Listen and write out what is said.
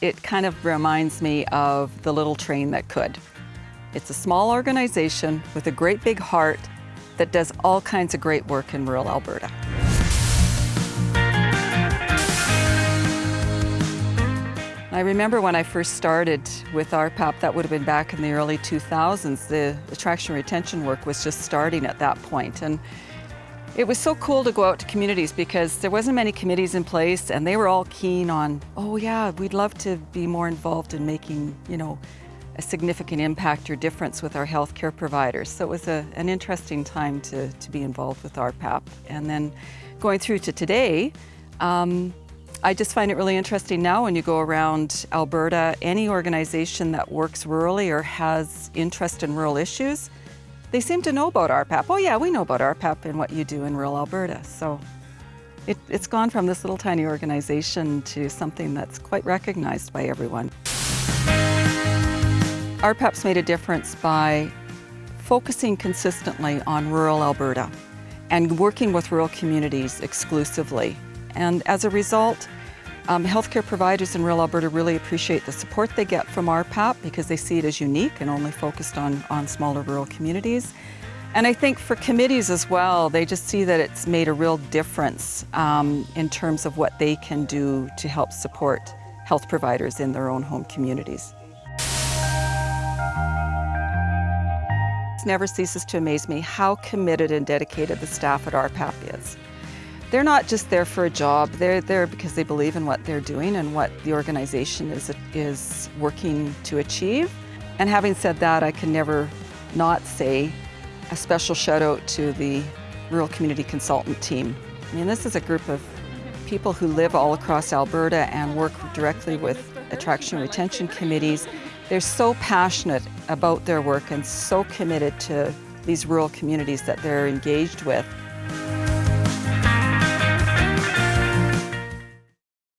It kind of reminds me of the little train that could. It's a small organization with a great big heart that does all kinds of great work in rural Alberta. I remember when I first started with RPAP, that would have been back in the early 2000s, the attraction retention work was just starting at that point. And it was so cool to go out to communities because there wasn't many committees in place and they were all keen on, oh yeah, we'd love to be more involved in making, you know, a significant impact or difference with our healthcare providers. So it was a, an interesting time to, to be involved with RPAP. And then going through to today, um, I just find it really interesting now when you go around Alberta, any organization that works rurally or has interest in rural issues, they seem to know about RPAP. Oh yeah, we know about RPAP and what you do in rural Alberta. So it, it's gone from this little tiny organization to something that's quite recognized by everyone. RPAP's made a difference by focusing consistently on rural Alberta and working with rural communities exclusively. And as a result, um, healthcare providers in rural Alberta really appreciate the support they get from RPAP because they see it as unique and only focused on, on smaller rural communities. And I think for committees as well, they just see that it's made a real difference um, in terms of what they can do to help support health providers in their own home communities. It never ceases to amaze me how committed and dedicated the staff at RPAP is. They're not just there for a job, they're there because they believe in what they're doing and what the organization is, is working to achieve. And having said that, I can never not say a special shout out to the Rural Community Consultant team. I mean, this is a group of people who live all across Alberta and work directly with attraction retention committees. They're so passionate about their work and so committed to these rural communities that they're engaged with